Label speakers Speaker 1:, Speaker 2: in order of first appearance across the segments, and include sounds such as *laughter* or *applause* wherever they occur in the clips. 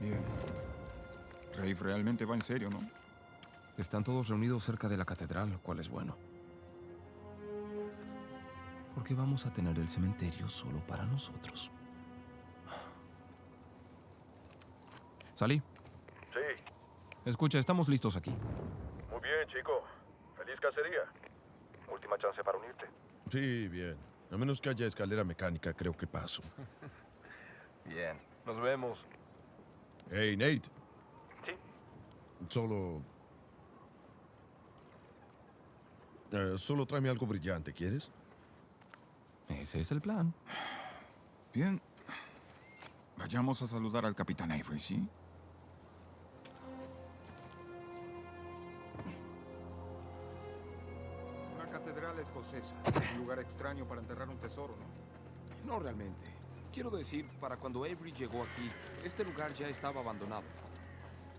Speaker 1: Bien. Rafe realmente va en serio, ¿no?
Speaker 2: Están todos reunidos cerca de la catedral, lo cual es bueno. Porque vamos a tener el cementerio solo para nosotros. ¿Salí?
Speaker 3: Sí,
Speaker 2: Escucha, estamos listos aquí.
Speaker 3: muy bien, chico. Feliz cacería. Última chance para unirte.
Speaker 4: Sí, bien. A menos que haya escalera mecánica, creo que paso. *laughs*
Speaker 3: Bien. Nos vemos.
Speaker 4: Hey, Nate.
Speaker 3: Sí.
Speaker 4: Solo... Eh, solo tráeme algo brillante, ¿quieres?
Speaker 2: Ese es el plan.
Speaker 1: Bien. Vayamos a saludar al capitán Avery, ¿sí? Una catedral escocesa. Un lugar extraño para enterrar un tesoro, ¿no?
Speaker 2: No realmente. Quiero decir, para cuando Avery llegó aquí, este lugar ya estaba abandonado.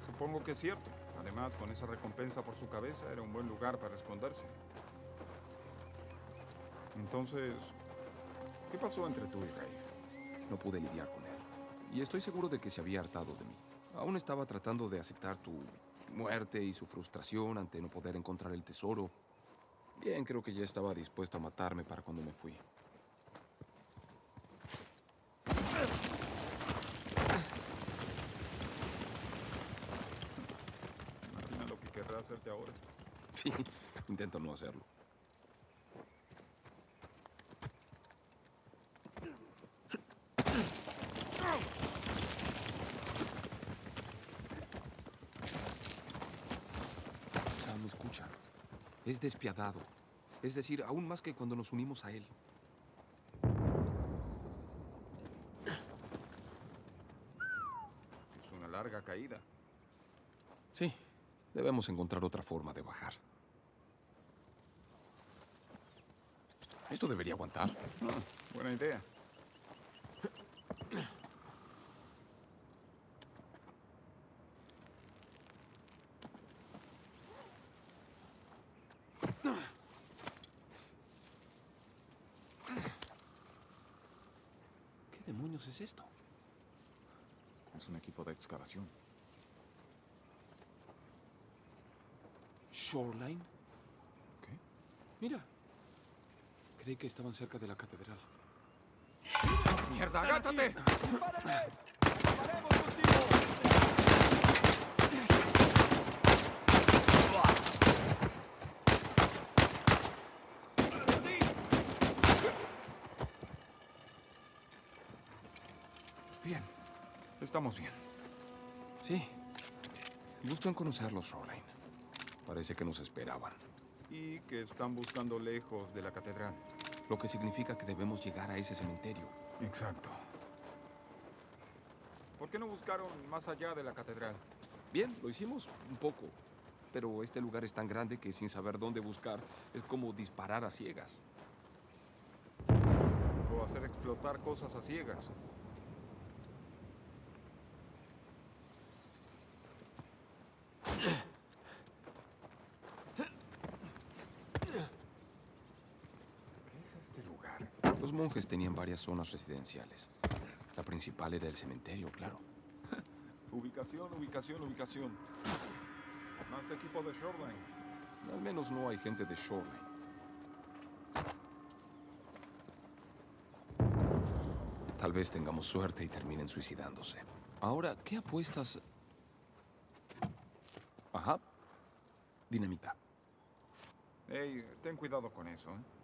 Speaker 1: Supongo que es cierto. Además, con esa recompensa por su cabeza, era un buen lugar para esconderse. Entonces, ¿qué pasó entre tú y Rafe?
Speaker 2: No pude lidiar con él. Y estoy seguro de que se había hartado de mí. Aún estaba tratando de aceptar tu muerte y su frustración ante no poder encontrar el tesoro. Bien, creo que ya estaba dispuesto a matarme para cuando me fui.
Speaker 1: Imagina lo que querrá hacerte ahora.
Speaker 2: Sí, intento no hacerlo. Sam, escucha. Es despiadado. Es decir, aún más que cuando nos unimos a él.
Speaker 1: Es una larga caída.
Speaker 2: Sí, debemos encontrar otra forma de bajar. Esto debería aguantar.
Speaker 1: Ah, buena idea.
Speaker 2: ¿Qué demonios es esto?
Speaker 1: Es un equipo de excavación.
Speaker 2: ¿Shoreline?
Speaker 1: ¿Qué?
Speaker 2: Mira. Creí que estaban cerca de la catedral.
Speaker 1: ¡Mierda, agáchate! Bien. Estamos bien.
Speaker 2: Sí. Gusto en conocerlos, Shoreline. Parece que nos esperaban.
Speaker 1: Y que están buscando lejos de la catedral.
Speaker 2: Lo que significa que debemos llegar a ese cementerio.
Speaker 1: Exacto. ¿Por qué no buscaron más allá de la catedral?
Speaker 2: Bien, lo hicimos un poco. Pero este lugar es tan grande que sin saber dónde buscar es como disparar a ciegas.
Speaker 1: O hacer explotar cosas a ciegas. ¿Qué es este lugar?
Speaker 2: Los monjes tenían varias zonas residenciales. La principal era el cementerio, claro. *laughs*
Speaker 1: Ubicación, ubicación, ubicación. Más equipo de Shoreline.
Speaker 2: Al menos no hay gente de Shoreline. Tal vez tengamos suerte y terminen suicidándose. Ahora, ¿qué apuestas? Ajá. Dinamita.
Speaker 1: Ey, ten cuidado con eso, ¿eh?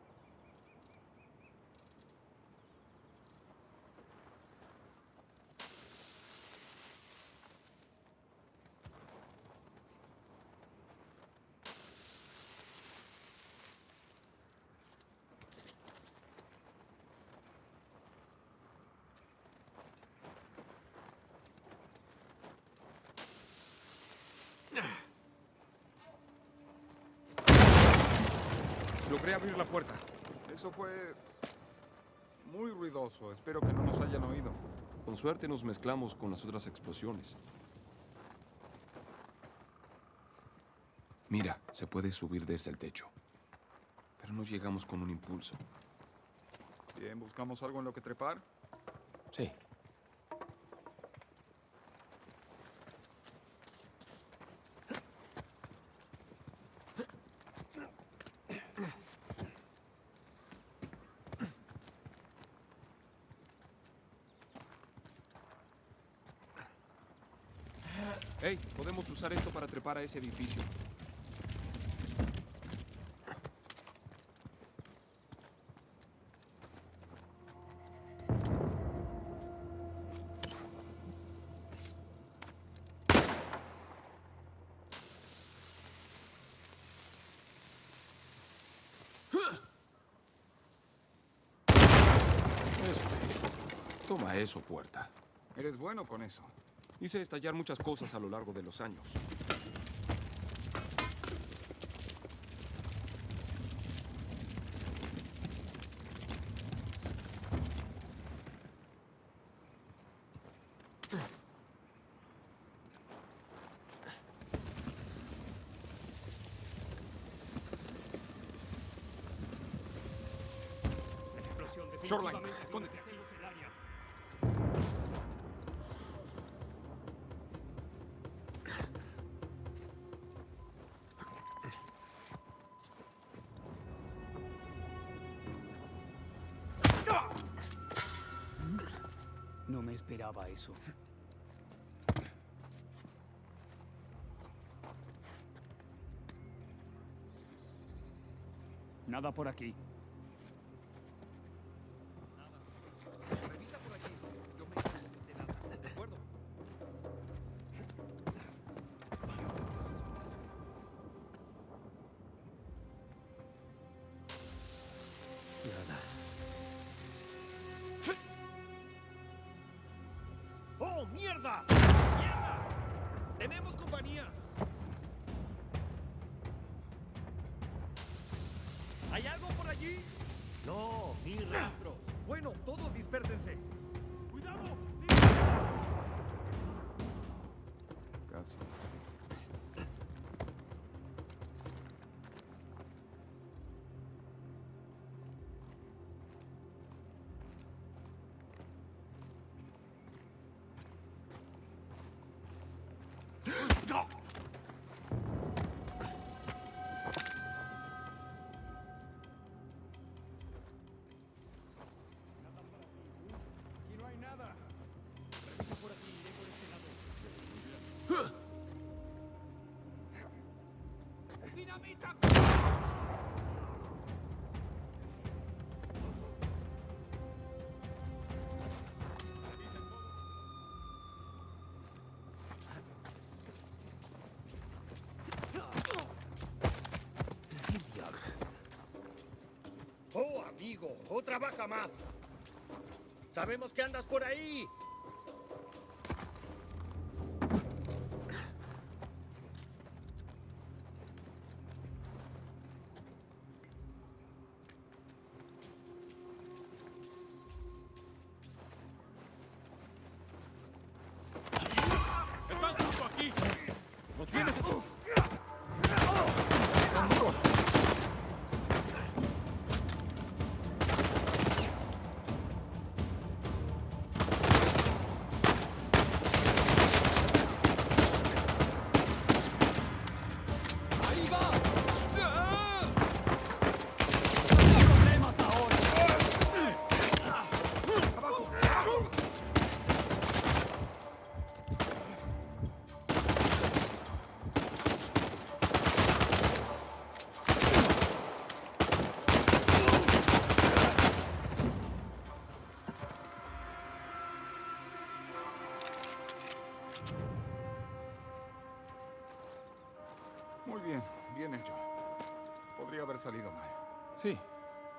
Speaker 2: Logré abrir la puerta.
Speaker 1: Eso fue muy ruidoso. Espero que no nos hayan oído.
Speaker 2: Con suerte nos mezclamos con las otras explosiones. Mira, se puede subir desde el techo. Pero no llegamos con un impulso.
Speaker 1: Bien, buscamos algo en lo que trepar.
Speaker 2: Sí. Hey, podemos usar esto para ese edificio. Toma eso, puerta.
Speaker 1: Eres bueno con eso.
Speaker 2: Hice estallar muchas cosas a lo largo de los años.
Speaker 5: Eso. Nada por aquí.
Speaker 6: Otra baja más. Sabemos que andas por ahí.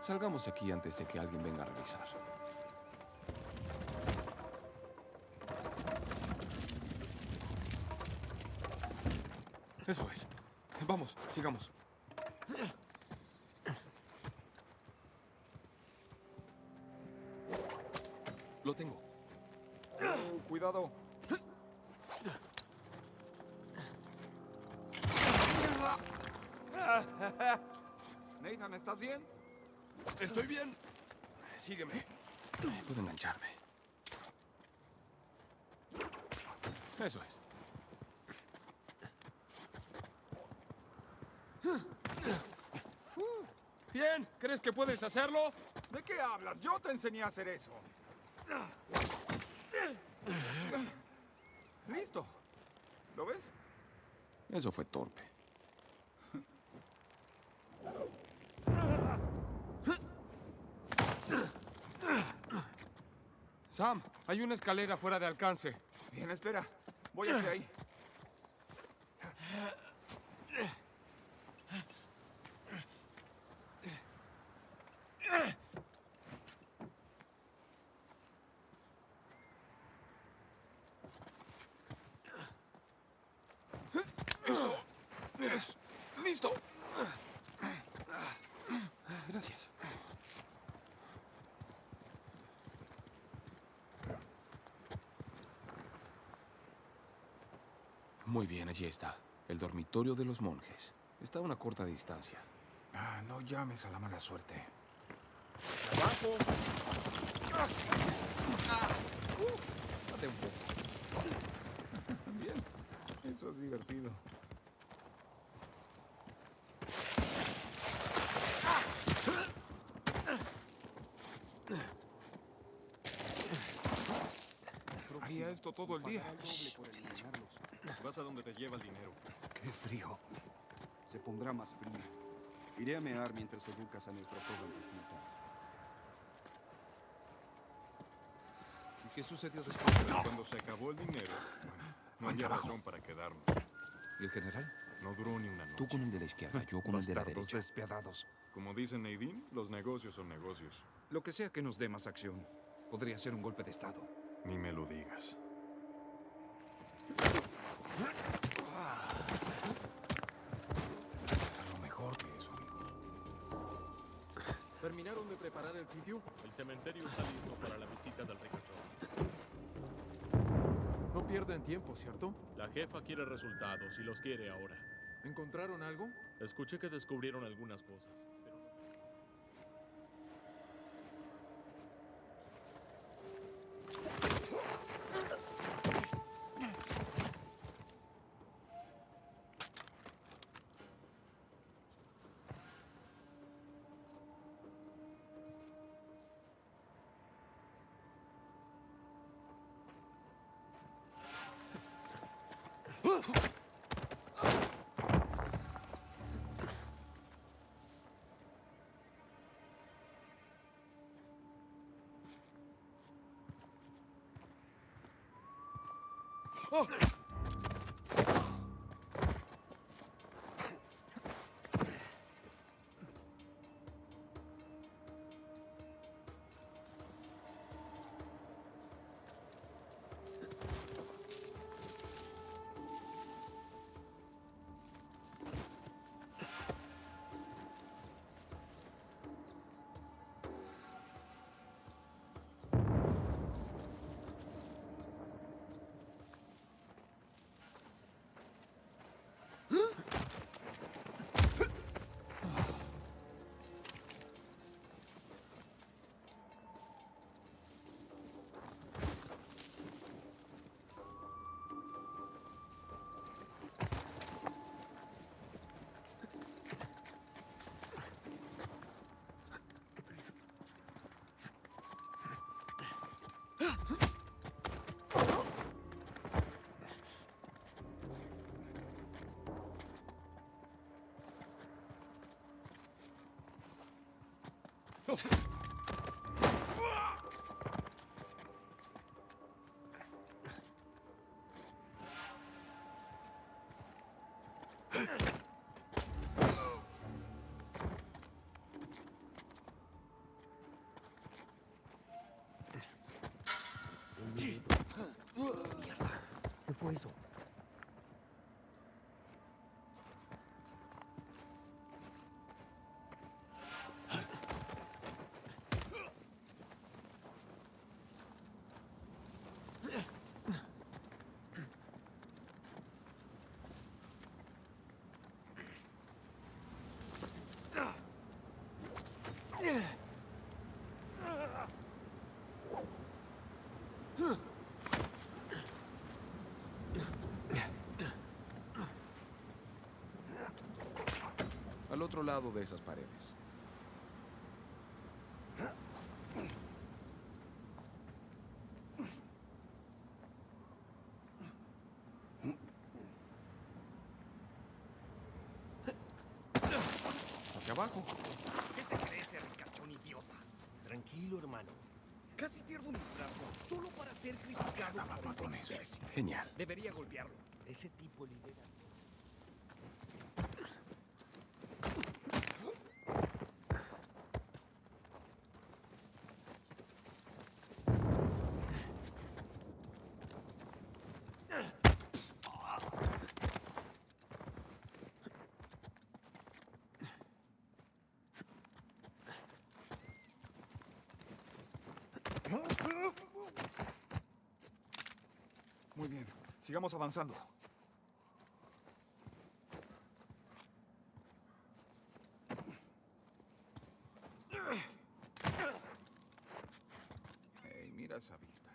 Speaker 2: Salgamos de aquí antes de que alguien venga a revisar. Eso es. Vamos, sigamos. Lo tengo.
Speaker 1: Oh, cuidado.
Speaker 2: Estoy bien. Sígueme. Puedo engancharme. Eso es. Bien, ¿crees que puedes hacerlo?
Speaker 1: ¿De qué hablas? Yo te enseñé a hacer eso. Listo. ¿Lo ves?
Speaker 2: Eso fue torpe. Sam, hay una escalera fuera de alcance.
Speaker 1: Bien, espera. Voy hacia ahí.
Speaker 2: Muy bien, allí está. El dormitorio de los monjes. Está a una corta distancia.
Speaker 1: Ah, no llames a la mala suerte.
Speaker 7: ¡Abajo!
Speaker 2: Date un poco. *laughs*
Speaker 1: Bien. Eso es divertido. Haría esto todo el día.
Speaker 8: Vas a donde te lleva el dinero.
Speaker 9: Qué frío. Se pondrá más frío. Iré a mear mientras educas a nuestra joven recluta.
Speaker 8: ¿Y qué sucedió después? Cuando se acabó el dinero, bueno, no había
Speaker 2: trabajo.
Speaker 8: razón para quedarnos.
Speaker 2: ¿Y el general?
Speaker 8: No duró ni una noche.
Speaker 2: Tú con el de la izquierda, yo con el de la
Speaker 9: Bastardos
Speaker 2: derecha.
Speaker 9: despiadados.
Speaker 8: Como dice Nadine, los negocios son negocios.
Speaker 9: Lo que sea que nos dé más acción. Podría ser un golpe de estado.
Speaker 8: Ni me lo digas.
Speaker 1: Es algo mejor que eso, amigo.
Speaker 10: ¿Terminaron de preparar el sitio?
Speaker 11: El cementerio está listo para la visita del ricachón.
Speaker 10: No pierden tiempo, ¿cierto?
Speaker 11: La jefa quiere resultados y los quiere ahora.
Speaker 10: ¿Encontraron algo?
Speaker 11: Escuché que descubrieron algunas cosas, pero no-
Speaker 10: ¿Qué fue eso?
Speaker 2: al otro lado de esas paredes.
Speaker 1: Hacia abajo.
Speaker 5: ¿Qué te crees, ricachón idiota?
Speaker 6: Tranquilo, hermano.
Speaker 5: Casi pierdo mis brazos solo para ser criticado por ese
Speaker 2: Genial.
Speaker 5: Debería golpearlo.
Speaker 6: Ese tipo lidera...
Speaker 1: sigamos avanzando. Ey, mira esa vista.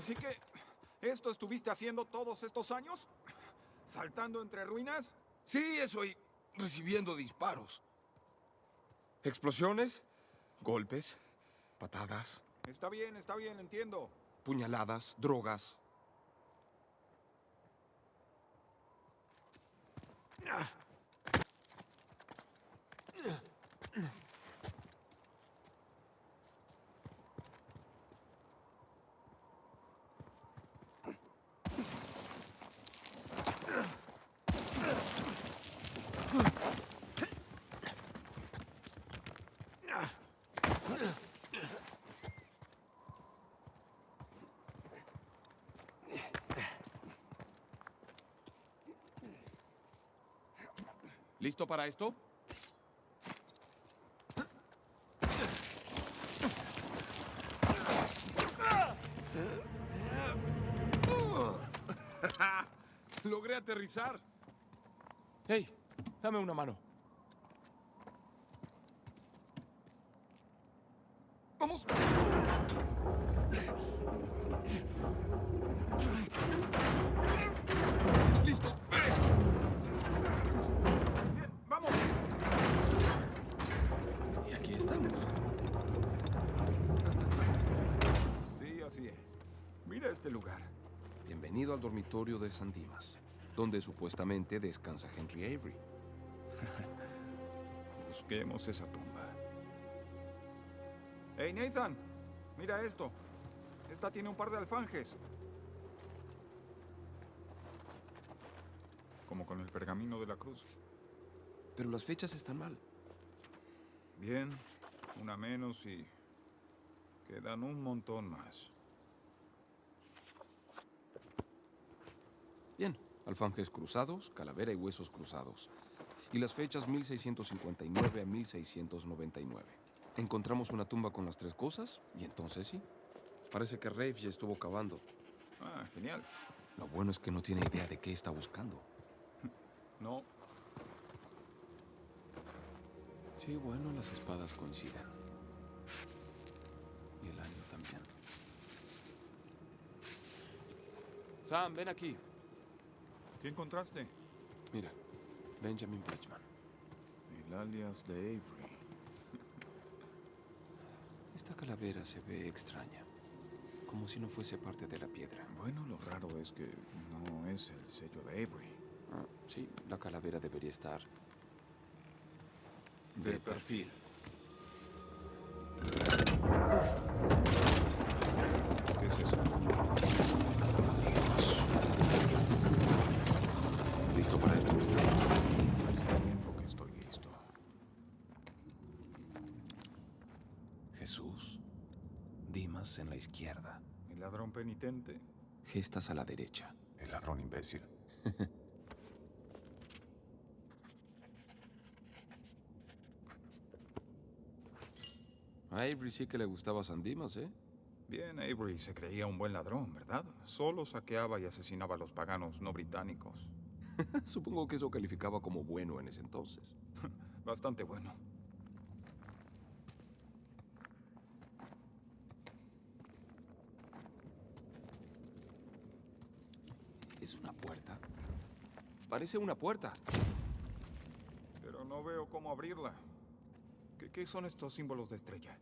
Speaker 1: Así que, ¿esto estuviste haciendo todos estos años? ¿Saltando entre ruinas?
Speaker 2: Sí, eso y recibiendo disparos. Explosiones, golpes, patadas,
Speaker 1: Está bien, está bien, entiendo.
Speaker 2: puñaladas, drogas. ¿Listo para esto? *laughs* Logré aterrizar. Hey, dame una mano. Vamos. Listo.
Speaker 1: ¡Vamos!
Speaker 2: Y aquí estamos.
Speaker 1: Sí, así es. Mira este lugar.
Speaker 2: Bienvenido al dormitorio de San Dimas, donde supuestamente descansa Henry Avery. *laughs*
Speaker 1: Busquemos esa tumba. Hey, Nathan, mira esto. Esta tiene un par de alfanjes. Como con el pergamino de la cruz.
Speaker 2: Pero las fechas están mal.
Speaker 1: Bien, una menos y quedan un montón más.
Speaker 2: Bien, alfanjes cruzados, calavera y huesos cruzados. Y las fechas 1659 a 1699. Encontramos una tumba con las tres cosas y entonces sí. Parece que Rafe ya estuvo cavando.
Speaker 1: Ah, genial.
Speaker 2: Lo bueno es que no tiene idea de qué está buscando. *laughs*
Speaker 1: No,
Speaker 2: Sí, bueno, las espadas coinciden. Y el año también. Sam, ven aquí.
Speaker 1: ¿Qué encontraste?
Speaker 2: Mira, Benjamin Bridgman.
Speaker 1: El alias de Avery. *laughs*
Speaker 2: Esta calavera se ve extraña. Como si no fuese parte de la piedra.
Speaker 1: Bueno, lo raro es que no es el sello de Avery.
Speaker 2: Ah, sí, la calavera debería estar
Speaker 1: De perfil. ¿Qué es eso?
Speaker 2: ¿Listo para esto?
Speaker 1: Hace tiempo que estoy listo.
Speaker 2: Jesús. Dimas en la izquierda.
Speaker 1: El ladrón penitente.
Speaker 2: Gestas a la derecha.
Speaker 1: El ladrón imbécil. *laughs*
Speaker 2: A Avery sí que le gustaba San Dimas, ¿eh?
Speaker 1: Bien, Avery se creía un buen ladrón, ¿verdad? Solo saqueaba y asesinaba a los paganos no británicos. *laughs*
Speaker 2: Supongo que eso calificaba como bueno en ese entonces. *laughs*
Speaker 1: Bastante bueno.
Speaker 2: ¿Es una puerta? Parece una puerta.
Speaker 1: Pero no veo cómo abrirla. ¿Qué, qué son estos símbolos de estrella?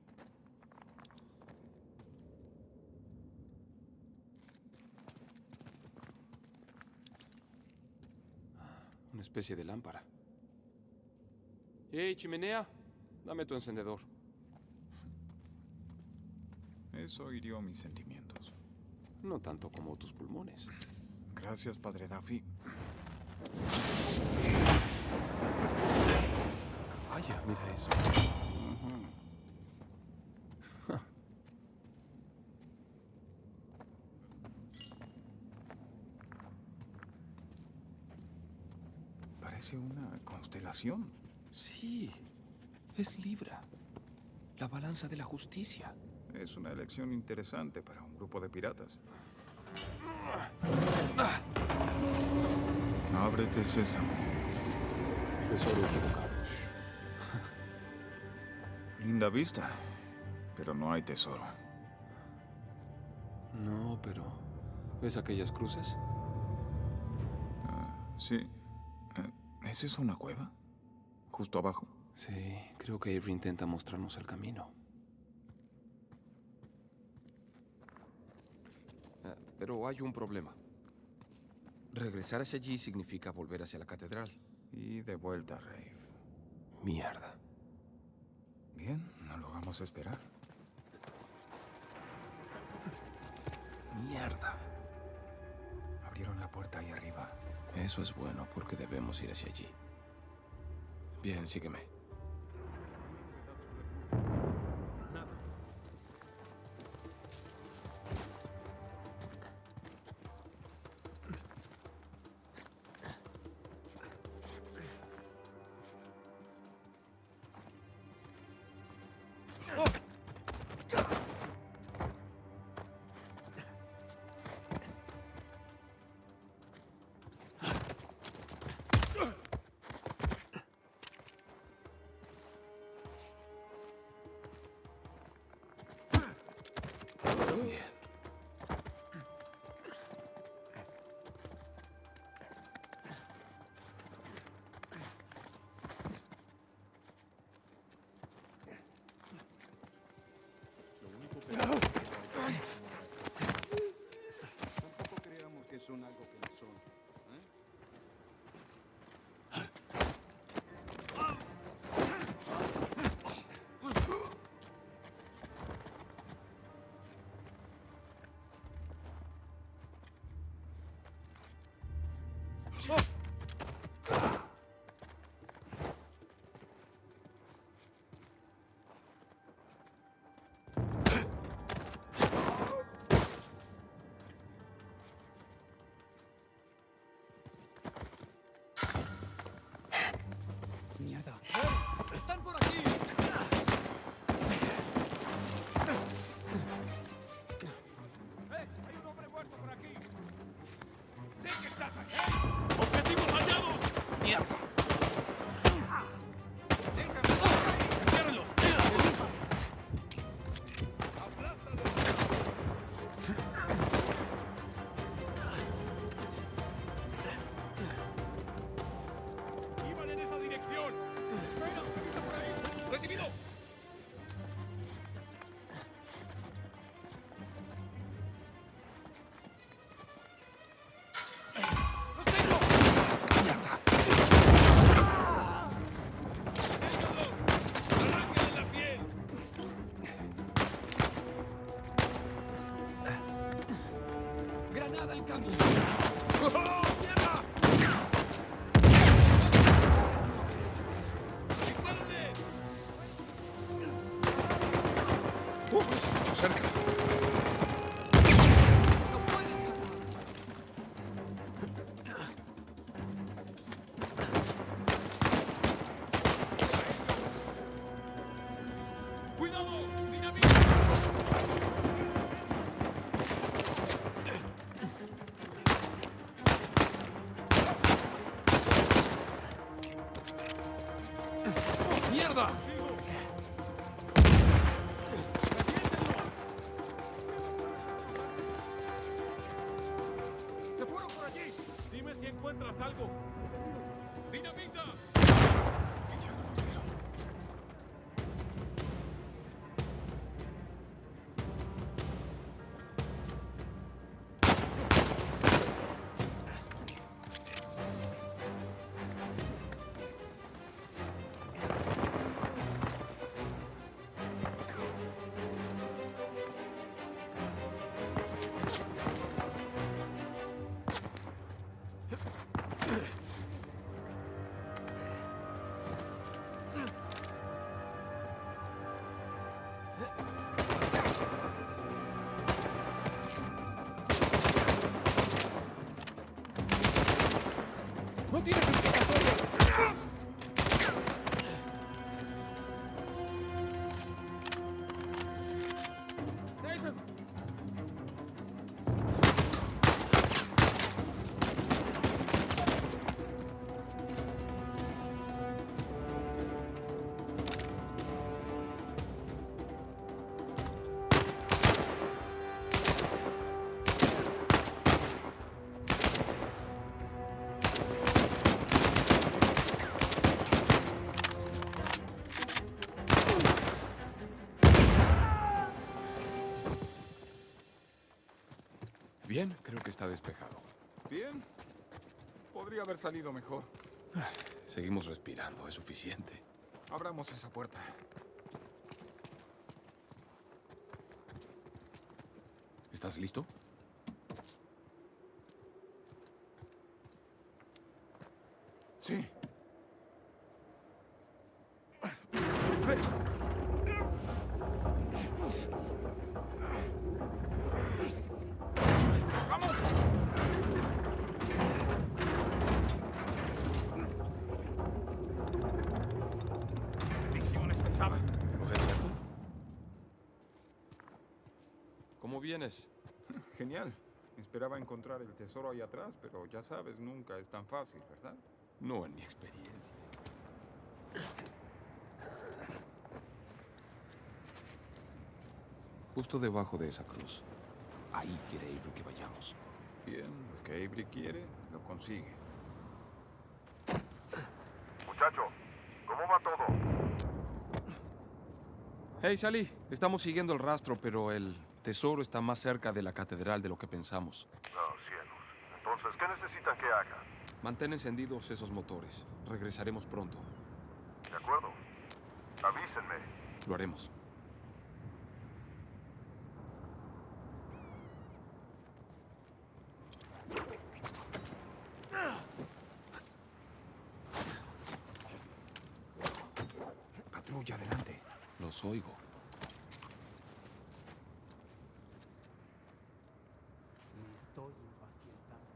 Speaker 2: Una especie de lámpara. ¡Hey, chimenea! Dame tu encendedor.
Speaker 1: Eso hirió mis sentimientos.
Speaker 2: No tanto como tus pulmones.
Speaker 1: Gracias, padre Duffy.
Speaker 2: Vaya, mira eso. *laughs*
Speaker 1: Parece una constelación.
Speaker 2: Sí, es Libra. La balanza de la justicia.
Speaker 1: Es una elección interesante para un grupo de piratas. Ábrete, sésamo.
Speaker 2: Tesoro equivocado. *laughs*
Speaker 1: Linda vista, pero no hay tesoro.
Speaker 2: No, pero... ¿Ves aquellas cruces?
Speaker 1: Ah, sí. Eh, ¿Es eso una cueva? Justo abajo.
Speaker 2: Sí, creo que Avery intenta mostrarnos el camino. Ah, pero hay un problema. Regresar hacia allí significa volver hacia la catedral.
Speaker 1: Y de vuelta a Rave.
Speaker 2: Mierda.
Speaker 1: Bien, no lo vamos a esperar.
Speaker 2: Mierda.
Speaker 1: Abrieron la puerta ahí arriba.
Speaker 2: Eso es bueno porque debemos ir hacia allí. Bien, sígueme.
Speaker 5: ¡Están por aquí! ¡No
Speaker 10: tienes
Speaker 1: Podría haber salido mejor.
Speaker 2: Seguimos respirando, es suficiente.
Speaker 1: Abramos esa puerta.
Speaker 2: ¿Estás listo?
Speaker 1: Sí. ¡Vamos! Maldición, es pesada.
Speaker 2: ¿Lo es cierto? ¿Cómo vienes?
Speaker 1: Genial. Esperaba encontrar el tesoro ahí atrás, pero ya sabes, nunca es tan fácil, ¿verdad?
Speaker 2: No en mi experiencia. Justo debajo de esa cruz. Ahí quiere Avery que vayamos.
Speaker 1: Bien, lo que Avery quiere, lo consigue.
Speaker 3: Muchacho, ¿cómo va todo?
Speaker 2: Hey, Sally. Estamos siguiendo el rastro, pero el tesoro está más cerca de la catedral de lo que pensamos.
Speaker 3: Oh, cielos. Entonces, ¿qué necesitan que haga?
Speaker 2: Mantén encendidos esos motores. Regresaremos pronto.
Speaker 3: ¿De acuerdo? Avísenme.
Speaker 2: Lo haremos.
Speaker 1: Patrulla adelante.
Speaker 2: Los oigo.
Speaker 5: Estoy impacientado.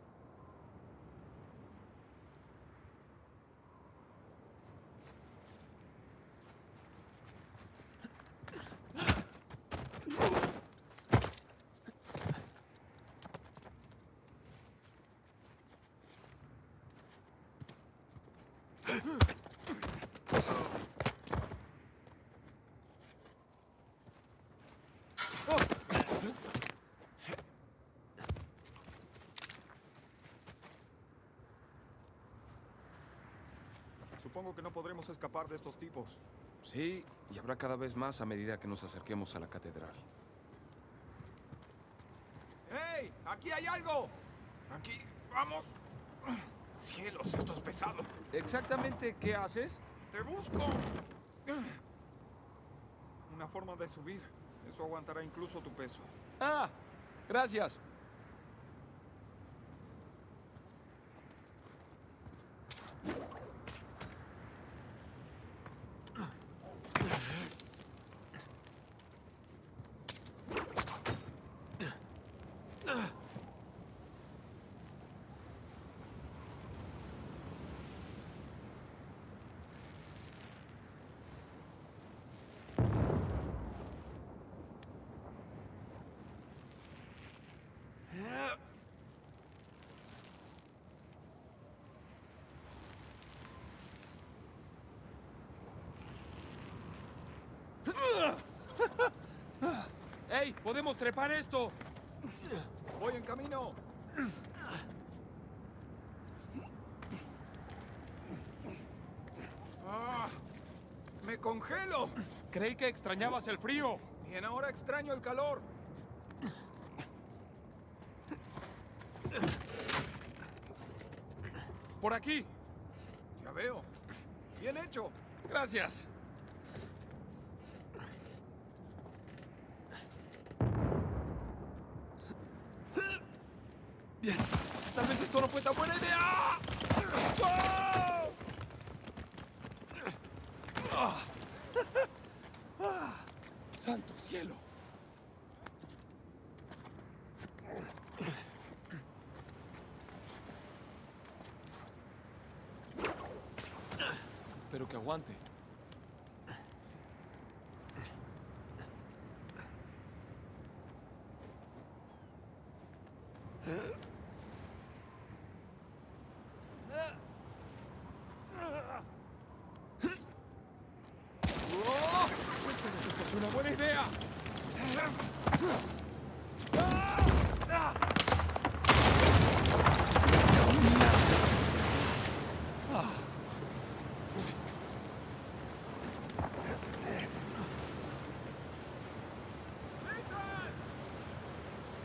Speaker 1: Supongo que no podremos escapar de estos tipos.
Speaker 2: Sí, y habrá cada vez más a medida que nos acerquemos a la catedral.
Speaker 1: ¡Hey! ¡Aquí hay algo! Aquí, vamos. Cielos, esto es pesado.
Speaker 2: ¿Exactamente qué haces?
Speaker 1: ¡Te busco! Una forma de subir. Eso aguantará incluso tu peso.
Speaker 2: Ah, gracias. ¡Ey! ¡Podemos trepar esto!
Speaker 1: Voy en camino. ¡Ah! ¡Me congelo!
Speaker 2: Creí que extrañabas el frío.
Speaker 1: Bien, ahora extraño el calor.
Speaker 2: Por aquí.
Speaker 1: Ya veo. Bien hecho.
Speaker 2: Gracias. Bien. Tal vez esto no fue tan buena idea. ¡Santo cielo! Espero que aguante. ¡Oh! ¡Esto es una buena idea!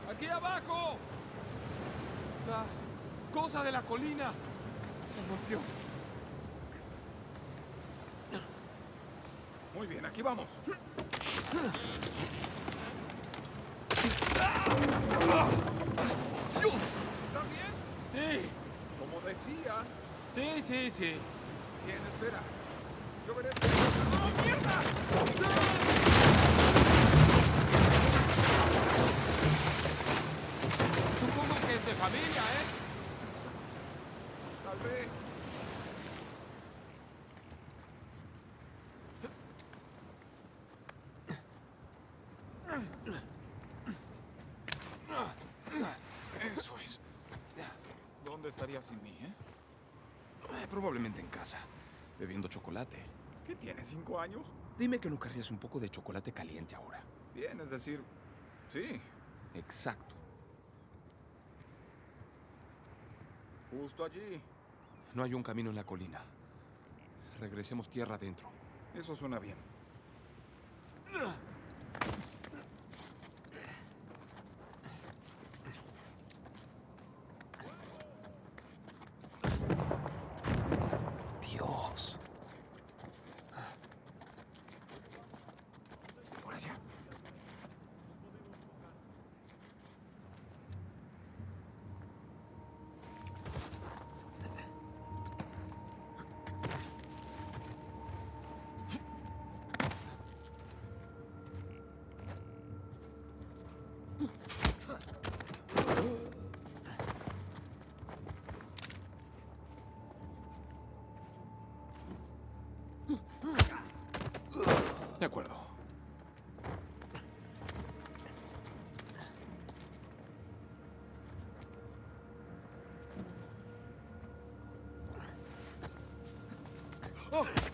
Speaker 2: ¡Aquí abajo! La cosa de la colina se rompió.
Speaker 1: Muy bien, aquí vamos.
Speaker 2: ¡Dios!
Speaker 1: ¿Estás bien?
Speaker 2: Sí,
Speaker 1: Como decía.
Speaker 2: sí, sí, sí.
Speaker 1: Bien, espera. Yo veré si... ¡Oh, mierda!
Speaker 2: Supongo que es de familia, ¿eh?
Speaker 1: Tal vez. Eso es. ¿Dónde estaría sin mí, eh?
Speaker 2: Eh, Probablemente en casa, bebiendo chocolate.
Speaker 1: ¿Qué tienes, cinco años?
Speaker 2: Dime que no querrías un poco de chocolate caliente ahora.
Speaker 1: Bien, es decir, sí,
Speaker 2: Exacto.
Speaker 1: justo allí.
Speaker 2: No hay un camino en la colina. Regresemos tierra adentro.
Speaker 1: Eso suena bien.
Speaker 2: Muy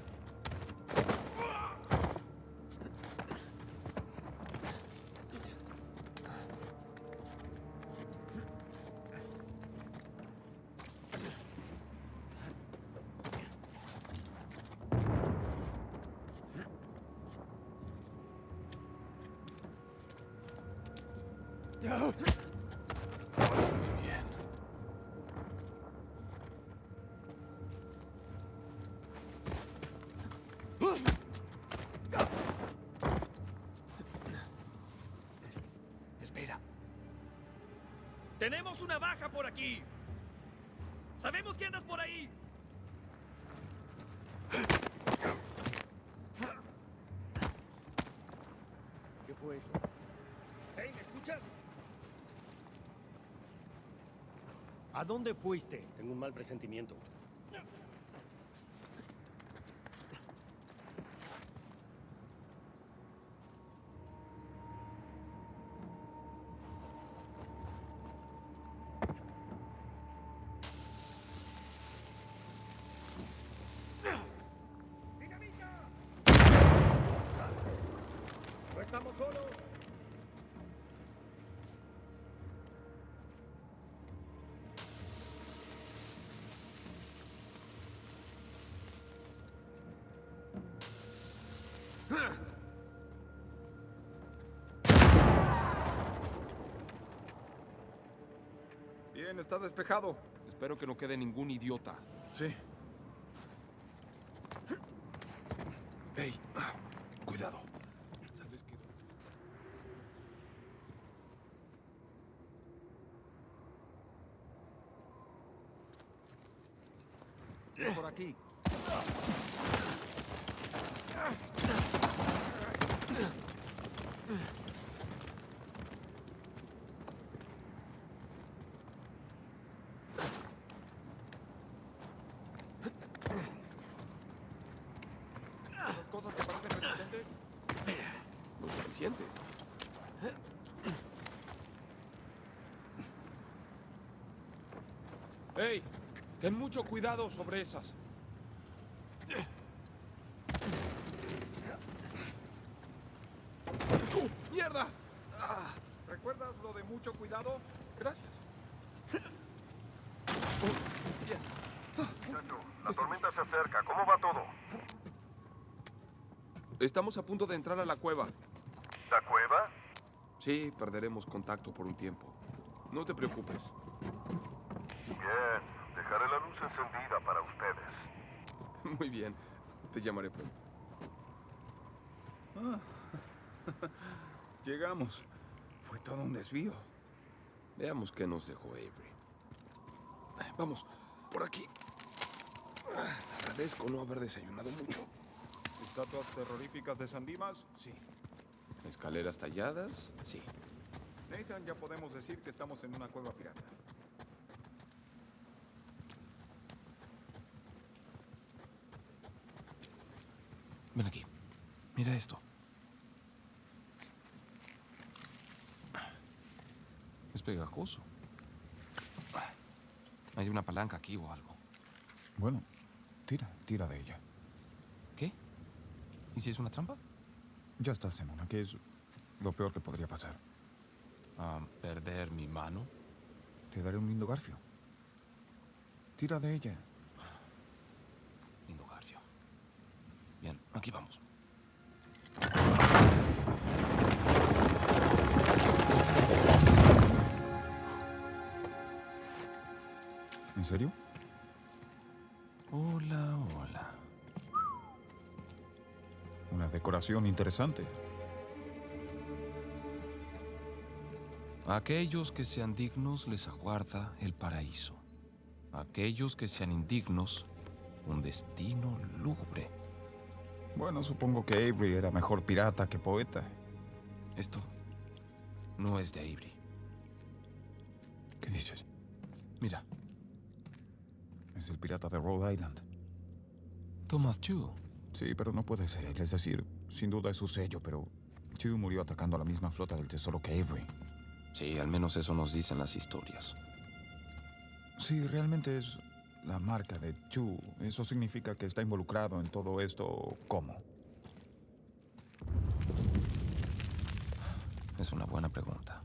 Speaker 6: Tenemos una baja por aquí. Sabemos que andas por ahí.
Speaker 5: ¿Qué fue eso?
Speaker 6: Hey, ¿me escuchas?
Speaker 5: ¿A dónde fuiste?
Speaker 6: Tengo un mal presentimiento.
Speaker 1: Bien, está despejado.
Speaker 2: Espero que no quede ningún idiota.
Speaker 1: Sí.
Speaker 2: Hey, cuidado.
Speaker 9: Por aquí.
Speaker 1: Esas cosas que parecen resistentes.
Speaker 2: Lo suficiente.
Speaker 10: ¡Hey! Ten mucho cuidado sobre esas.
Speaker 2: ¡Mierda!
Speaker 1: ¿Recuerdas lo de mucho cuidado?
Speaker 2: Gracias.
Speaker 3: La tormenta se acerca. ¿Cómo va todo?
Speaker 2: Estamos a punto de entrar a la cueva.
Speaker 3: ¿La cueva?
Speaker 2: Sí, perderemos contacto por un tiempo. No te preocupes.
Speaker 3: Bien. Dejaré la luz encendida para ustedes. *laughs*
Speaker 2: Muy bien. Te llamaré pronto. *laughs*
Speaker 1: Llegamos. Fue todo un desvío.
Speaker 2: Veamos qué nos dejó Avery. Vamos, por aquí. Agradezco no haber desayunado mucho.
Speaker 1: ¿Estatuas terroríficas de Sandimas? Sí.
Speaker 2: Escaleras talladas, sí.
Speaker 1: Nathan, ya podemos decir que estamos en una cueva pirata.
Speaker 2: Ven aquí. Mira esto. Es pegajoso. Hay una palanca aquí o algo.
Speaker 12: Bueno, tira, tira de ella.
Speaker 2: ¿Y si es una trampa?
Speaker 12: Ya estás en una, que es lo peor que podría pasar.
Speaker 2: Ah, ¿Perder mi mano?
Speaker 12: Te daré un lindo garfio. Tira de ella.
Speaker 2: Lindo garfio. Bien, aquí vamos.
Speaker 12: ¿En serio? Decoración interesante.
Speaker 2: A aquellos que sean dignos les aguarda el paraíso. A aquellos que sean indignos, un destino lúgubre.
Speaker 12: Bueno, supongo que Avery era mejor pirata que poeta.
Speaker 2: Esto no es de Avery.
Speaker 12: ¿Qué dices?
Speaker 2: Mira,
Speaker 12: Es el pirata de Rhode Island.
Speaker 2: Thomas Chu.
Speaker 12: Sí, pero no puede ser él. Es decir, sin duda es su sello, pero Chew murió atacando a la misma flota del tesoro que Avery.
Speaker 2: Sí, al menos eso nos dicen las historias.
Speaker 12: Sí, realmente es la marca de Chu. Eso significa que está involucrado en todo esto. ¿Cómo?
Speaker 2: Es una buena pregunta.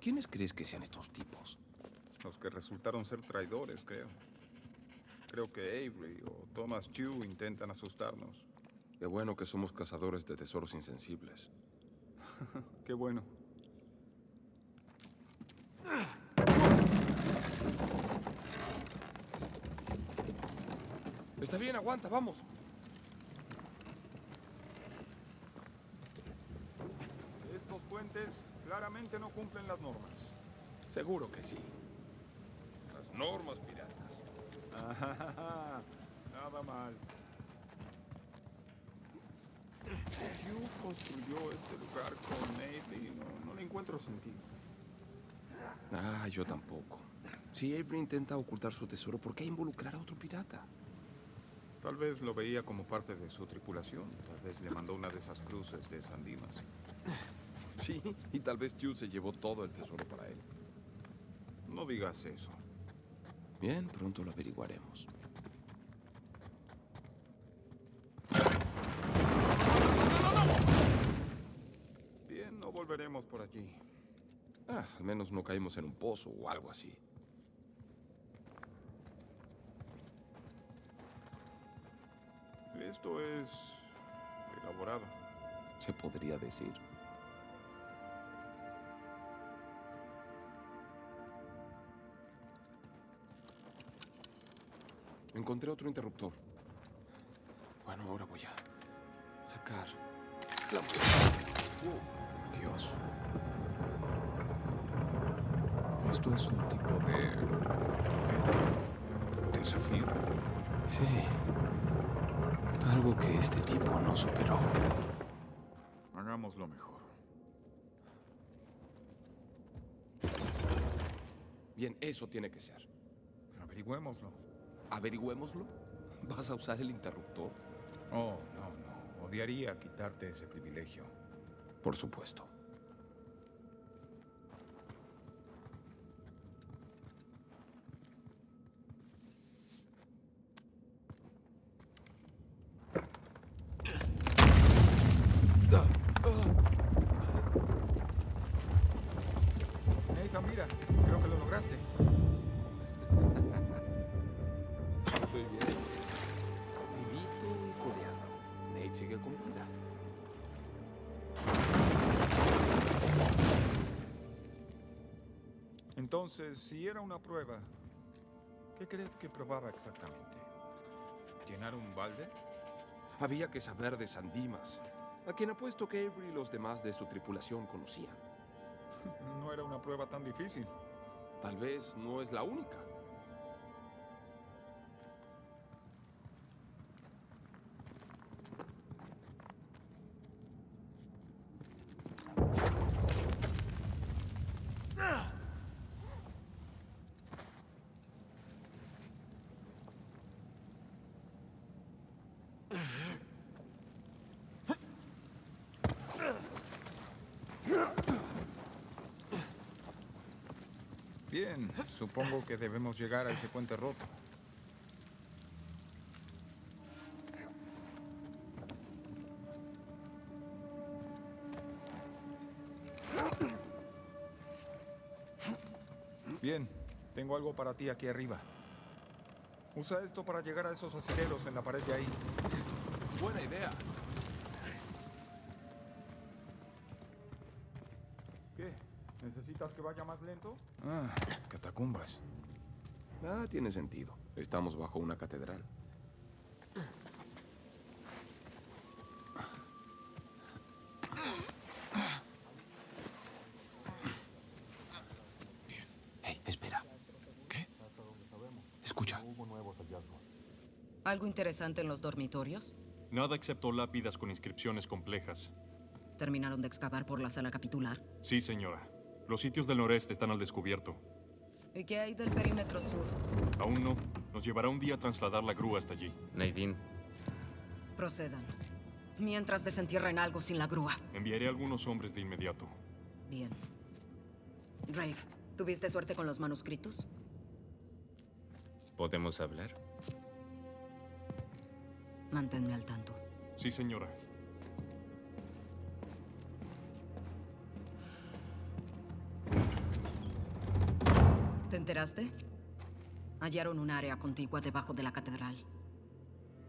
Speaker 2: ¿Quiénes crees que sean estos tipos?
Speaker 1: Los que resultaron ser traidores, creo. Creo que Avery o Thomas Chew intentan asustarnos.
Speaker 2: Qué bueno que somos cazadores de tesoros insensibles. *laughs*
Speaker 1: Qué bueno.
Speaker 2: Está bien, aguanta, vamos.
Speaker 1: Estos puentes claramente no cumplen las normas.
Speaker 2: Seguro que sí. Las normas *laughs*
Speaker 1: Nada mal. Hugh construyó este lugar con Nate y no, no le encuentro sentido.
Speaker 2: Ah, yo tampoco. Si Avery intenta ocultar su tesoro, ¿por qué involucrar a otro pirata?
Speaker 1: Tal vez lo veía como parte de su tripulación. Tal vez le mandó una de esas cruces de Sandimas.
Speaker 2: Sí, y tal vez Chu se llevó todo el tesoro para él.
Speaker 1: No digas eso.
Speaker 2: Bien, pronto lo averiguaremos.
Speaker 1: Bien, no volveremos por allí.
Speaker 2: Ah, al menos no caímos en un pozo o algo así.
Speaker 1: Esto es elaborado.
Speaker 2: Se podría decir. Encontré otro interruptor. Bueno, ahora voy a sacar la
Speaker 1: Dios.
Speaker 12: Esto es un tipo de... desafío.
Speaker 2: Sí. Algo que este tipo no superó.
Speaker 12: Hagámoslo mejor.
Speaker 2: Bien, eso tiene que ser.
Speaker 12: Averigüémoslo.
Speaker 2: Averigüémoslo. ¿Vas a usar el interruptor?
Speaker 12: Oh, no, no. Odiaría quitarte ese privilegio.
Speaker 2: Por supuesto.
Speaker 1: Entonces, si era una prueba, ¿qué crees que probaba exactamente?
Speaker 12: ¿Llenar un balde?
Speaker 2: Había que saber de Sandimas, a quien apuesto que Avery y los demás de su tripulación conocían. *laughs*
Speaker 1: No era una prueba tan difícil.
Speaker 2: Tal vez no es la única.
Speaker 12: Bien, supongo que debemos llegar a ese puente roto.
Speaker 1: Bien, tengo algo para ti aquí arriba. Usa esto para llegar a esos asileros en la pared de ahí.
Speaker 2: Buena idea.
Speaker 1: Que vaya más lento?
Speaker 12: Ah, catacumbas.
Speaker 2: Ah, tiene sentido. Estamos bajo una catedral. Hey, espera. ¿Qué? Escucha.
Speaker 13: ¿Algo interesante en los dormitorios?
Speaker 8: Nada excepto lápidas con inscripciones complejas.
Speaker 13: ¿Terminaron de excavar por la sala capitular?
Speaker 8: Sí, señora. Los sitios del noreste están al descubierto.
Speaker 13: ¿Y qué hay del perímetro sur?
Speaker 8: Aún no. Nos llevará un día trasladar la grúa hasta allí.
Speaker 14: Nadine.
Speaker 13: Procedan. Mientras desentierren algo sin la grúa.
Speaker 8: Enviaré algunos hombres de inmediato.
Speaker 13: Bien. Rafe, ¿tuviste suerte con los manuscritos?
Speaker 14: ¿Podemos hablar?
Speaker 13: Manténme al tanto.
Speaker 8: Sí, señora.
Speaker 13: Enteraste? Hallaron un área contigua debajo de la catedral.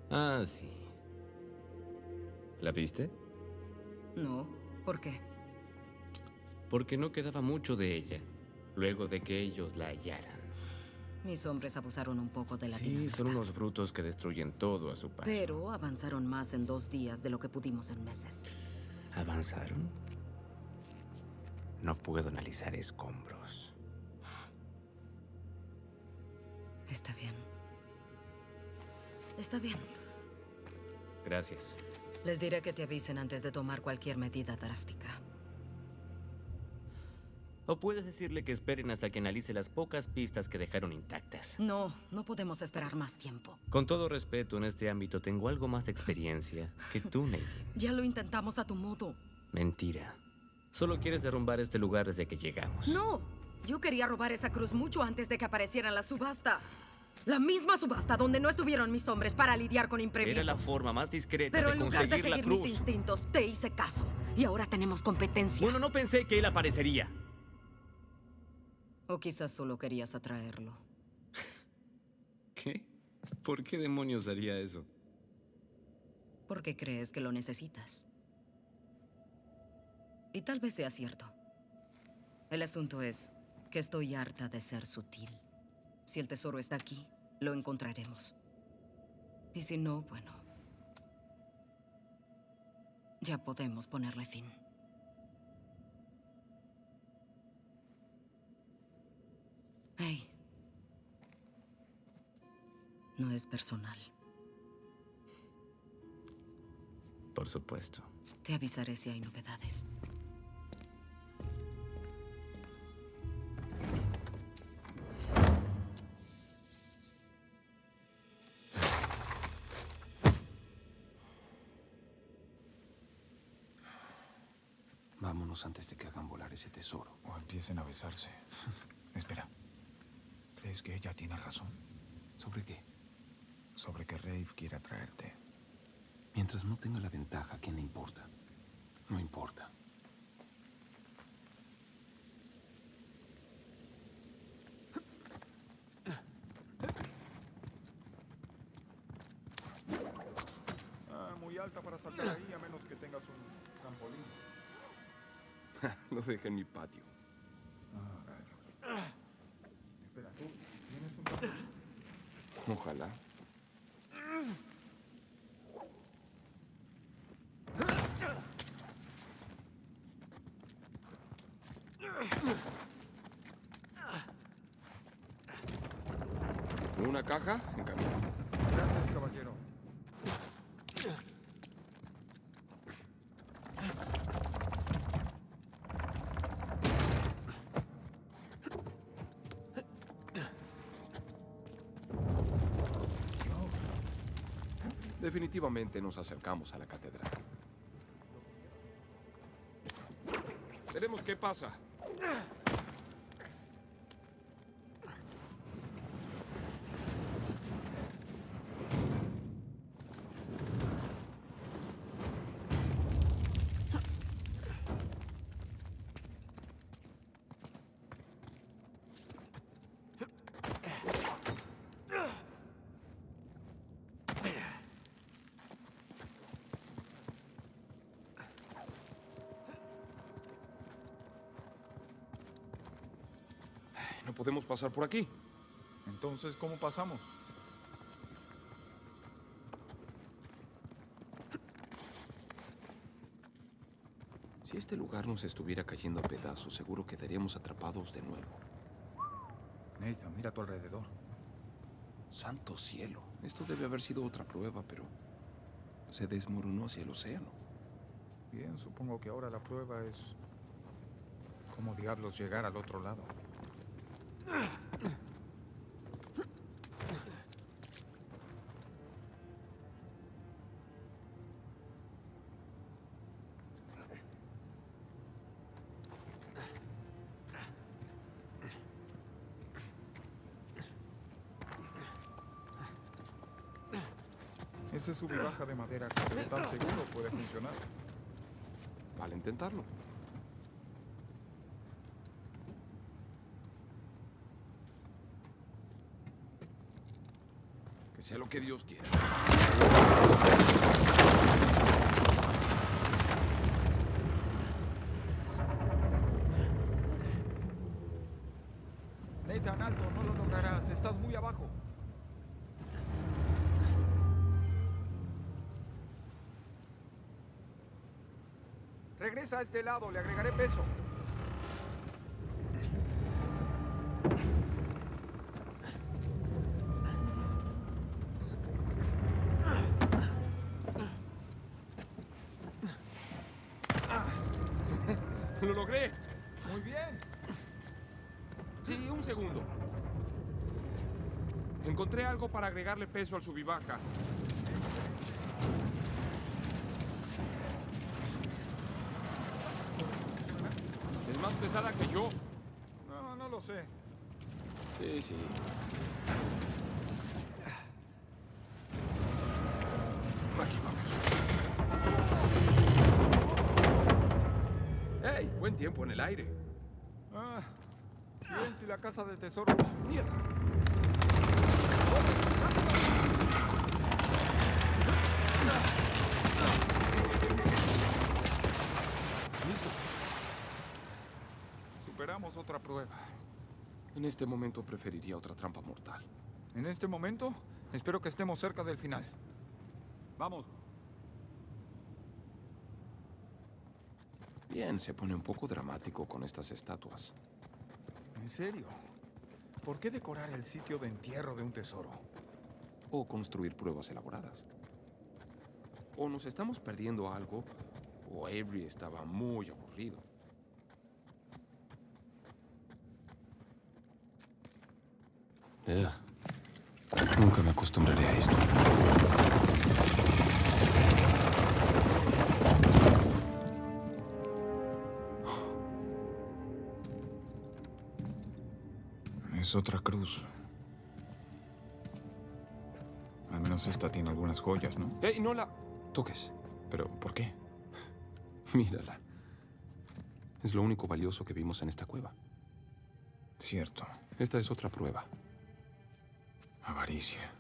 Speaker 14: Ah, sí. ¿La viste?
Speaker 13: No. ¿Por qué?
Speaker 14: Porque no quedaba mucho de ella, luego de que ellos la hallaran.
Speaker 13: Mis hombres abusaron un poco de la
Speaker 14: Sí,
Speaker 13: dinámica.
Speaker 14: son unos brutos que destruyen todo a su paso.
Speaker 13: Pero avanzaron más en dos días de lo que pudimos en meses.
Speaker 14: ¿Avanzaron? No puedo analizar escombros.
Speaker 13: Está bien. Está bien.
Speaker 14: Gracias.
Speaker 13: Les diré que te avisen antes de tomar cualquier medida drástica.
Speaker 14: O puedes decirle que esperen hasta que analice las pocas pistas que dejaron intactas.
Speaker 13: No, no podemos esperar más tiempo.
Speaker 14: Con todo respeto, en este ámbito tengo algo más de experiencia que tú, *laughs* Nadine.
Speaker 13: Ya lo intentamos a tu modo.
Speaker 14: Mentira. Solo quieres derrumbar este lugar desde que llegamos.
Speaker 13: No, yo quería robar esa cruz mucho antes de que apareciera en la subasta. La misma subasta donde no estuvieron mis hombres para lidiar con imprevistos.
Speaker 14: Era la forma más discreta
Speaker 13: Pero
Speaker 14: de
Speaker 13: en lugar de
Speaker 14: conseguir la
Speaker 13: seguir mis
Speaker 14: cruz.
Speaker 13: instintos, te hice caso. Y ahora tenemos competencia.
Speaker 14: Bueno, no pensé que él aparecería.
Speaker 13: O quizás solo querías atraerlo. *laughs*
Speaker 14: ¿Qué? ¿Por qué demonios haría eso?
Speaker 13: Porque crees que lo necesitas. Y tal vez sea cierto. El asunto es que estoy harta de ser sutil. Si el tesoro está aquí, lo encontraremos. Y si no, bueno... Ya podemos ponerle fin. Hey. No es personal.
Speaker 14: Por supuesto.
Speaker 13: Te avisaré si hay novedades.
Speaker 2: Antes de que hagan volar ese tesoro.
Speaker 12: O empiecen a besarse. *laughs* Espera. ¿Crees que ella tiene razón?
Speaker 2: ¿Sobre qué?
Speaker 12: Sobre que Rafe quiere atraerte.
Speaker 2: Mientras no tenga la ventaja, ¿a quién le importa? No importa.
Speaker 1: Ah, muy alta para saltar ahí, a menos que tengas un trampolín.
Speaker 2: Lo dejé en mi patio. Ojalá. Una caja en camino. Definitivamente nos acercamos a la catedral.
Speaker 10: Veremos qué pasa. Podemos pasar por aquí.
Speaker 1: Entonces, ¿cómo pasamos?
Speaker 2: Si este lugar nos estuviera cayendo a pedazos, seguro quedaríamos atrapados de nuevo.
Speaker 12: Nathan, mira a tu alrededor.
Speaker 2: Santo cielo. Esto debe haber sido otra prueba, pero se desmoronó hacia el océano.
Speaker 12: Bien, supongo que ahora la prueba es cómo diablos llegar al otro lado.
Speaker 1: Ese sub y baja de madera que se ve tan seguro puede funcionar.
Speaker 2: Vale intentarlo. Que sea lo que Dios quiera.
Speaker 1: Nathan, alto, no lo lograrás. Estás muy abajo. A este lado, le agregaré peso.
Speaker 10: ¡Lo logré!
Speaker 1: Muy bien.
Speaker 10: Sí, un segundo. Encontré algo para agregarle peso al subibaja. Es más pesada que yo.
Speaker 1: No, no lo sé.
Speaker 2: Sí, sí. Aquí vamos. ¡Ey! Buen tiempo en el aire.
Speaker 1: Ah, bien si la casa del tesoro.
Speaker 2: ¡Mierda!
Speaker 1: Listo. Superamos otra prueba.
Speaker 2: En este momento preferiría otra trampa mortal.
Speaker 1: En este momento, espero que estemos cerca del final. Vamos.
Speaker 2: Bien, se pone un poco dramático con estas estatuas.
Speaker 1: ¿En serio? ¿Por qué decorar el sitio de entierro de un tesoro?
Speaker 2: o construir pruebas elaboradas. O nos estamos perdiendo algo, o Avery estaba muy aburrido. Nunca me acostumbraré a esto.
Speaker 1: Es otra cruz. Al menos esta tiene algunas joyas, ¿no?
Speaker 2: ¡Ey, no la toques!
Speaker 1: ¿Pero por qué? *laughs*
Speaker 2: Mírala. Es lo único valioso que vimos en esta cueva.
Speaker 1: Cierto.
Speaker 2: Esta es otra prueba.
Speaker 1: Avaricia.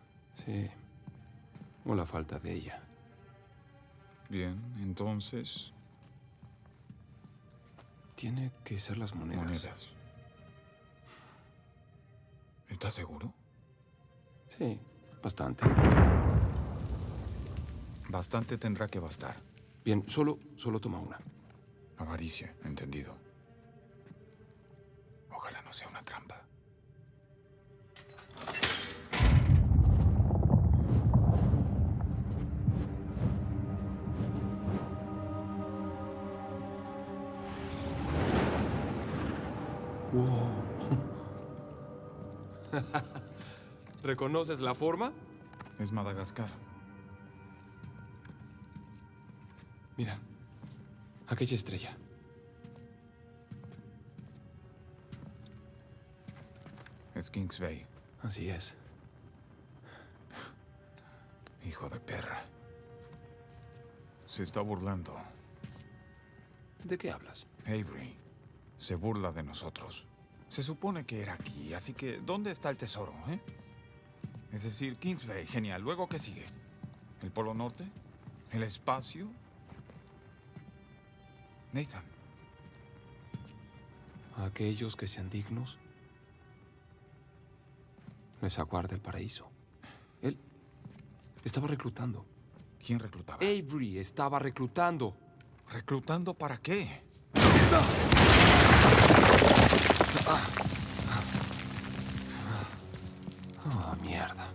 Speaker 2: Sí. O la falta de ella.
Speaker 1: Bien, entonces...
Speaker 2: Tiene que ser las monedas.
Speaker 1: Monedas. ¿Estás seguro?
Speaker 2: Sí, bastante.
Speaker 1: Bastante tendrá que bastar.
Speaker 2: Bien, solo, solo toma una.
Speaker 1: Avaricia, entendido. *laughs*
Speaker 2: ¿Reconoces la forma?
Speaker 1: Es Madagascar.
Speaker 2: Mira, aquella estrella.
Speaker 1: Es Kings Bay.
Speaker 2: Así es.
Speaker 1: Hijo de perra. Se está burlando.
Speaker 2: ¿De qué hablas?
Speaker 1: Avery se burla de nosotros. Se supone que era aquí, así que ¿dónde está el tesoro, eh? Es decir, Kings Bay, genial. ¿Luego qué sigue? ¿El Polo Norte? ¿El espacio? Nathan.
Speaker 2: A aquellos que sean dignos, les aguarda el paraíso. Él estaba reclutando.
Speaker 1: ¿Quién reclutaba?
Speaker 2: Avery estaba reclutando.
Speaker 1: ¿Reclutando para qué?
Speaker 2: Ah, mierda.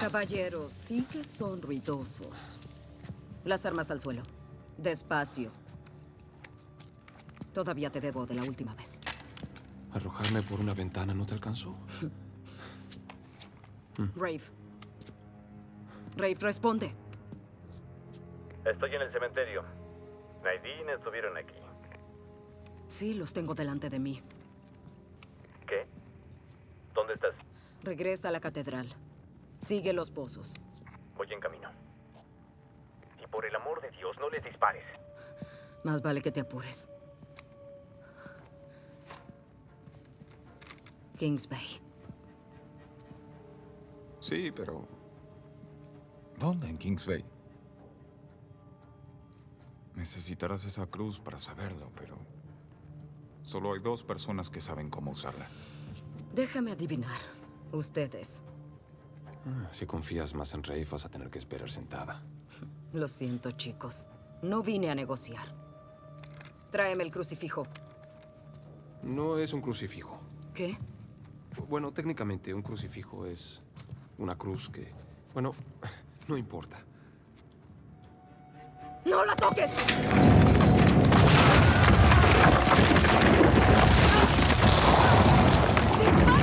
Speaker 13: Caballeros, sí que son ruidosos. Las armas al suelo. Despacio. Todavía te debo de la última vez.
Speaker 2: ¿Arrojarme por una ventana no te alcanzó?
Speaker 13: Rafe. Rafe, responde.
Speaker 14: Estoy en el cementerio. Nadine estuvieron aquí.
Speaker 13: Sí, los tengo delante de mí.
Speaker 14: ¿Qué? ¿Dónde estás?
Speaker 13: Regresa a la catedral. Sigue los pozos.
Speaker 14: Voy en camino. Y por el amor de Dios, no les dispares.
Speaker 13: Más vale que te apures. Kings Bay.
Speaker 1: Sí, pero... ¿Dónde en Kings Bay? Necesitarás esa cruz para saberlo, pero... Solo hay dos personas que saben cómo usarla.
Speaker 13: Déjame adivinar. Ustedes.
Speaker 2: Ah, Si confías más en Rafe, vas a tener que esperar sentada.
Speaker 13: Lo siento, chicos. No vine a negociar. Tráeme el crucifijo.
Speaker 2: No es un crucifijo.
Speaker 13: ¿Qué?
Speaker 2: Bueno, técnicamente un crucifijo es una cruz que... Bueno, *laughs* no importa.
Speaker 13: ¡No la toques!
Speaker 1: Come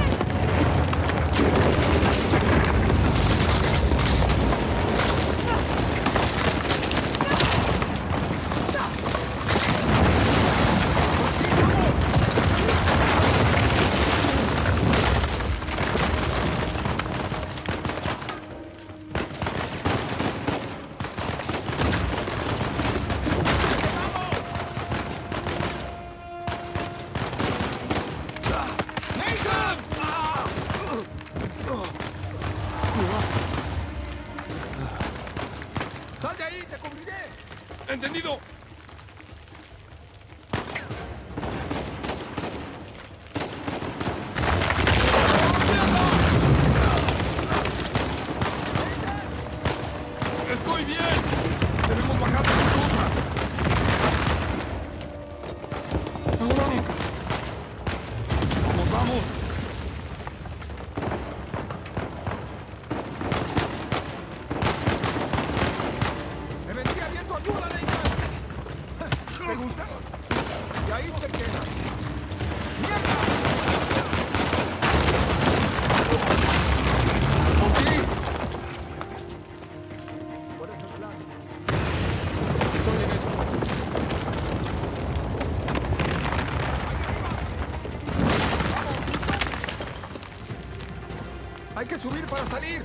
Speaker 1: a salir.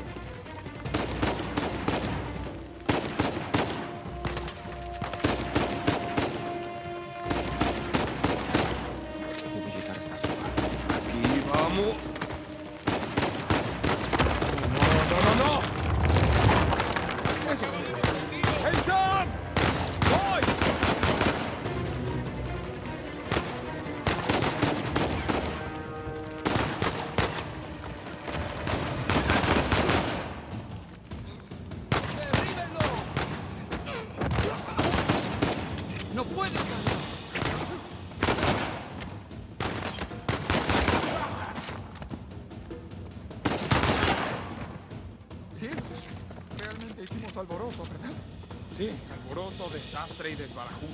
Speaker 2: desastre y desbarajuste.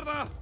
Speaker 2: mierda!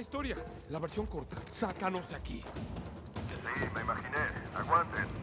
Speaker 2: larga historia. La versión corta. Sácanos de aquí.
Speaker 3: Sí, me imaginé. Aguanten.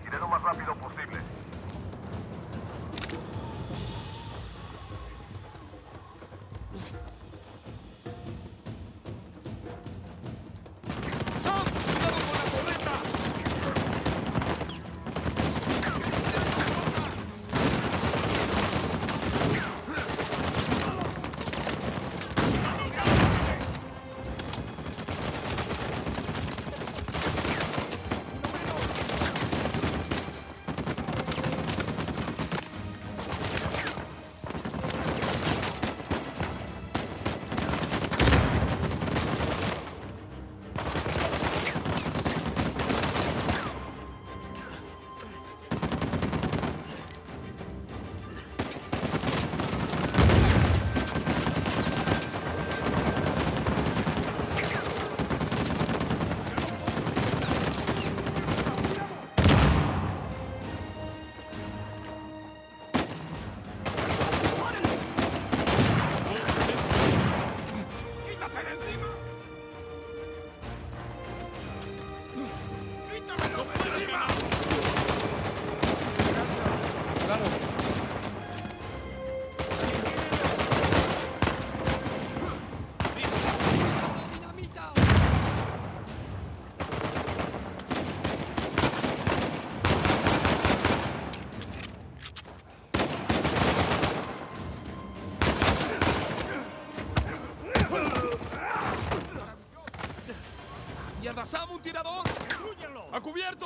Speaker 2: ¡Sam, un tirador!
Speaker 5: ¡Destrúyenlo!
Speaker 2: ¡A cubierto!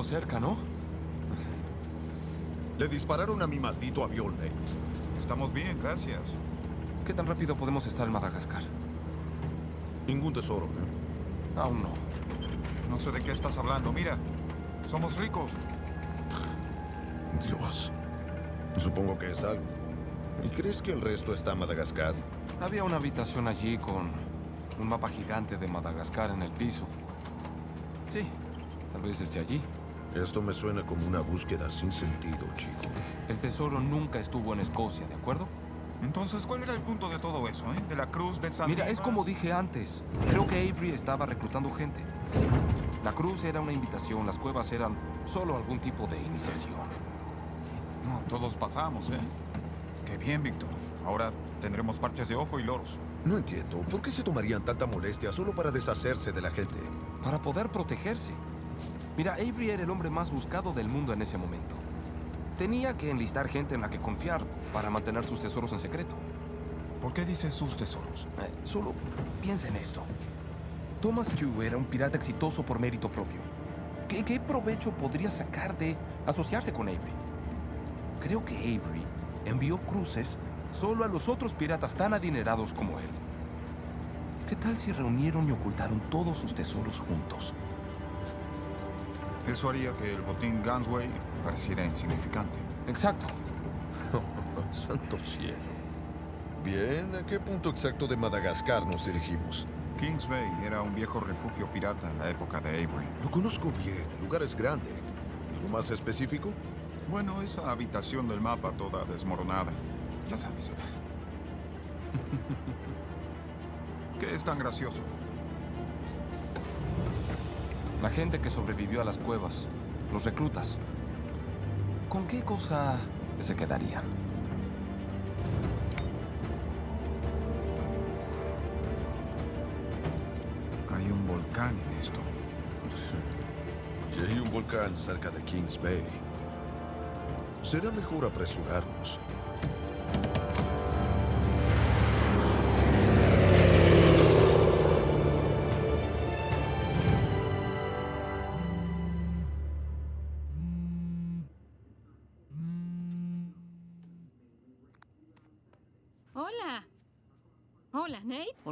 Speaker 2: estuvo cerca, ¿no?
Speaker 15: Le dispararon a mi maldito avión, Nate.
Speaker 1: Estamos bien, gracias.
Speaker 2: ¿Qué tan rápido podemos estar en Madagascar?
Speaker 15: Ningún tesoro, ¿eh?
Speaker 2: Aún no.
Speaker 1: No sé de qué estás hablando. Mira, somos ricos.
Speaker 15: Dios. Supongo que es algo. ¿Y crees que el resto está en Madagascar?
Speaker 2: Había una habitación allí con un mapa gigante de Madagascar en el piso. Sí, tal vez esté allí.
Speaker 15: Esto me suena como una búsqueda sin sentido, chico.
Speaker 2: El tesoro nunca estuvo en Escocia, ¿de acuerdo?
Speaker 1: Entonces, ¿cuál era el punto de todo eso, eh? De la cruz de San
Speaker 2: Mira, es como dije antes. Creo que Avery estaba reclutando gente. La cruz era una invitación, las cuevas eran solo algún tipo de iniciación.
Speaker 1: No, todos pasamos, ¿eh? Qué bien, Víctor. Ahora tendremos parches de ojo y loros.
Speaker 15: No entiendo. ¿Por qué se tomarían tanta molestia solo para deshacerse de la gente?
Speaker 2: Para poder protegerse. Mira, Avery era el hombre más buscado del mundo en ese momento. Tenía que enlistar gente en la que confiar para mantener sus tesoros en secreto.
Speaker 1: ¿Por qué dice sus tesoros?
Speaker 2: Eh, solo piensa en esto. Thomas Chu era un pirata exitoso por mérito propio. ¿Qué, qué provecho podría sacar de asociarse con Avery? Creo que Avery envió cruces solo a los otros piratas tan adinerados como él. ¿Qué tal si reunieron y ocultaron todos sus tesoros juntos?
Speaker 1: Eso haría que el botín Gunsway pareciera insignificante.
Speaker 2: Exacto. *laughs*
Speaker 15: Santo cielo. Bien, ¿a qué punto exacto de Madagascar nos dirigimos?
Speaker 1: Kings Bay era un viejo refugio pirata en la época de Avery.
Speaker 15: Lo conozco bien, el lugar es grande. ¿Algo más específico?
Speaker 1: Bueno, esa habitación del mapa toda desmoronada. Ya sabes. *laughs* ¿Qué es tan gracioso?
Speaker 2: La gente que sobrevivió a las cuevas, los reclutas. ¿Con qué cosa se quedarían?
Speaker 1: Hay un volcán en esto.
Speaker 15: Y hay un volcán cerca de Kings Bay. Será mejor apresurarnos.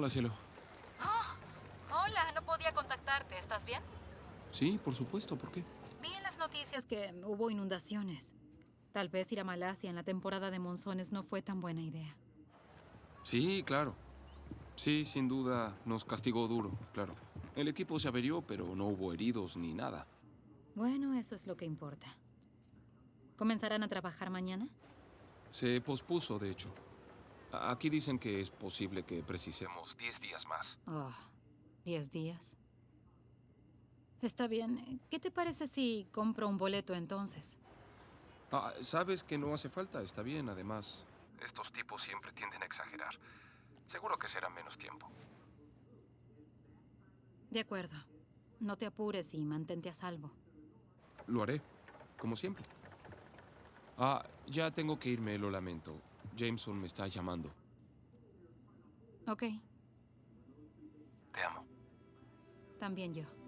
Speaker 16: Hola,
Speaker 2: cielo.
Speaker 16: Hola, no podía contactarte. ¿Estás bien?
Speaker 2: Sí, por supuesto. ¿Por qué?
Speaker 16: Vi en las noticias que hubo inundaciones. Tal vez ir a Malasia en la temporada de monzones no fue tan buena idea.
Speaker 2: Sí, claro. Sí, sin duda, nos castigó duro, claro. El equipo se averió, pero no hubo heridos ni nada.
Speaker 16: Bueno, eso es lo que importa. ¿Comenzarán a trabajar mañana?
Speaker 2: Se pospuso, de hecho. Aquí dicen que es posible que precisemos 10 días más.
Speaker 16: Oh, diez días. Está bien. ¿Qué te parece si compro un boleto entonces?
Speaker 2: Ah, sabes que no hace falta, está bien, además. Estos tipos siempre tienden a exagerar. Seguro que será menos tiempo.
Speaker 16: De acuerdo. No te apures y mantente a salvo.
Speaker 2: Lo haré, como siempre. Ah, ya tengo que irme, lo lamento. Jameson me está llamando.
Speaker 16: Ok,
Speaker 2: Te amo.
Speaker 16: también yo.